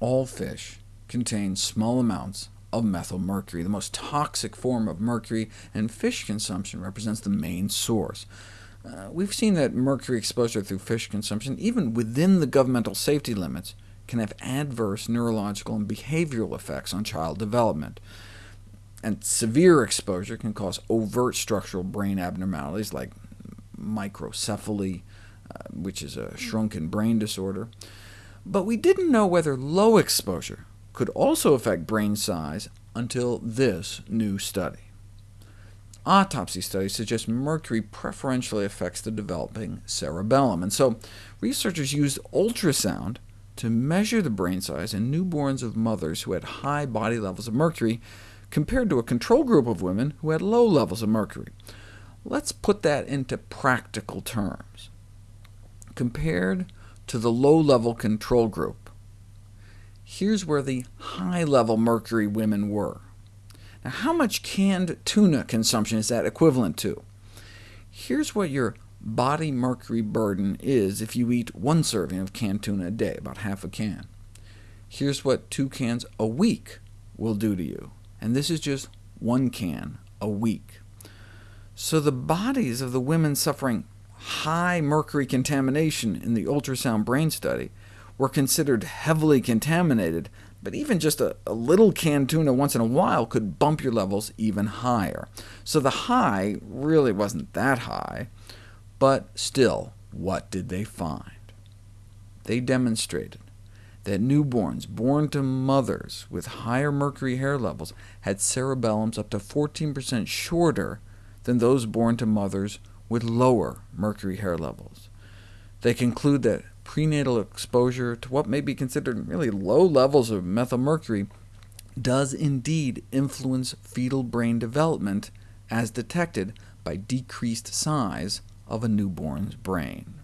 all fish contain small amounts of methylmercury, the most toxic form of mercury, and fish consumption represents the main source. Uh, we've seen that mercury exposure through fish consumption, even within the governmental safety limits, can have adverse neurological and behavioral effects on child development. And severe exposure can cause overt structural brain abnormalities like microcephaly, uh, which is a shrunken brain disorder. But we didn't know whether low exposure could also affect brain size until this new study. Autopsy studies suggest mercury preferentially affects the developing cerebellum, and so researchers used ultrasound to measure the brain size in newborns of mothers who had high body levels of mercury, compared to a control group of women who had low levels of mercury. Let's put that into practical terms. Compared to the low-level control group, here's where the high-level mercury women were. Now, how much canned tuna consumption is that equivalent to? Here's what your body mercury burden is if you eat one serving of canned tuna a day, about half a can. Here's what two cans a week will do to you, and this is just one can a week. So the bodies of the women suffering high mercury contamination in the ultrasound brain study were considered heavily contaminated, but even just a, a, little canned tuna once in a while could bump your levels even higher. So the high really wasn't that high, but still, what did they find? They demonstrated that newborns born to mothers with higher mercury hair levels had cerebellums up to 14% shorter than those born to mothers with lower mercury hair levels. They conclude that prenatal exposure to what may be considered really low levels of methylmercury does indeed influence fetal brain development, as detected by decreased size of a newborn's brain.